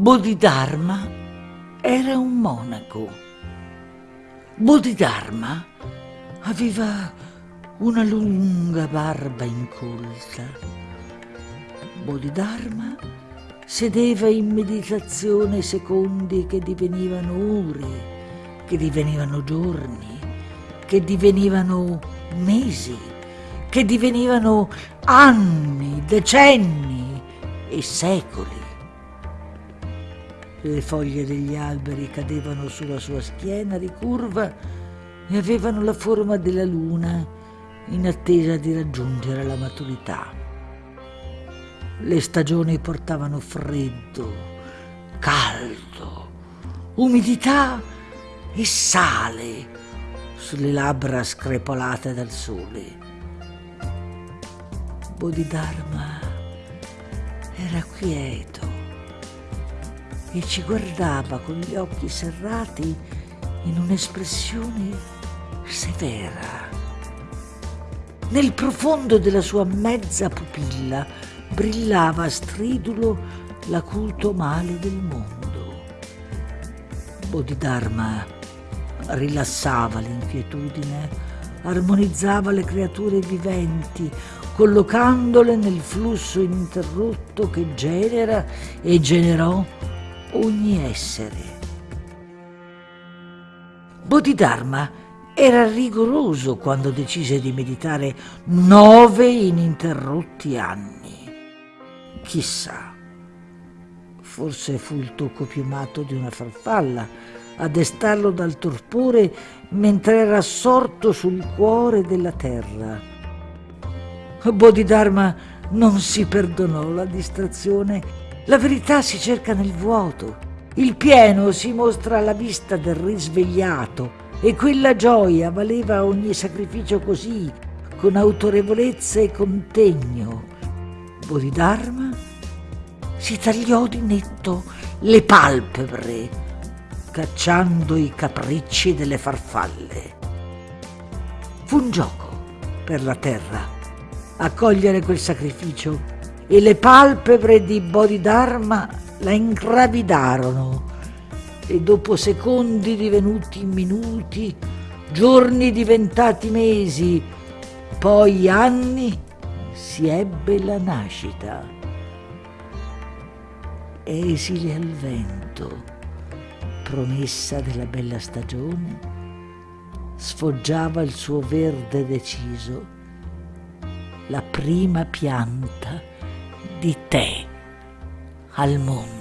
Bodhidharma era un monaco. Bodhidharma aveva una lunga barba incolta. Bodhidharma sedeva in meditazione secondi che divenivano ore, che divenivano giorni, che divenivano mesi, che divenivano anni, decenni e secoli. Le foglie degli alberi cadevano sulla sua schiena ricurva e avevano la forma della luna in attesa di raggiungere la maturità. Le stagioni portavano freddo, caldo, umidità e sale sulle labbra screpolate dal sole. Bodhidharma era quieto e ci guardava con gli occhi serrati in un'espressione severa. Nel profondo della sua mezza pupilla brillava stridulo l'acuto male del mondo. Bodhidharma rilassava l'inquietudine, armonizzava le creature viventi, collocandole nel flusso ininterrotto che genera e generò ogni essere. Bodhidharma era rigoroso quando decise di meditare nove ininterrotti anni. Chissà, forse fu il tocco piumato di una farfalla a destarlo dal torpore mentre era assorto sul cuore della terra. Bodhidharma non si perdonò la distrazione. La verità si cerca nel vuoto. Il pieno si mostra alla vista del risvegliato e quella gioia valeva ogni sacrificio così, con autorevolezza e contegno. Bodhidharma si tagliò di netto le palpebre, cacciando i capricci delle farfalle. Fu un gioco per la terra accogliere quel sacrificio e le palpebre di Bodhidharma la ingravidarono e dopo secondi divenuti minuti, giorni diventati mesi, poi anni, si ebbe la nascita. Esile al vento, promessa della bella stagione, sfoggiava il suo verde deciso, la prima pianta di tè al mondo.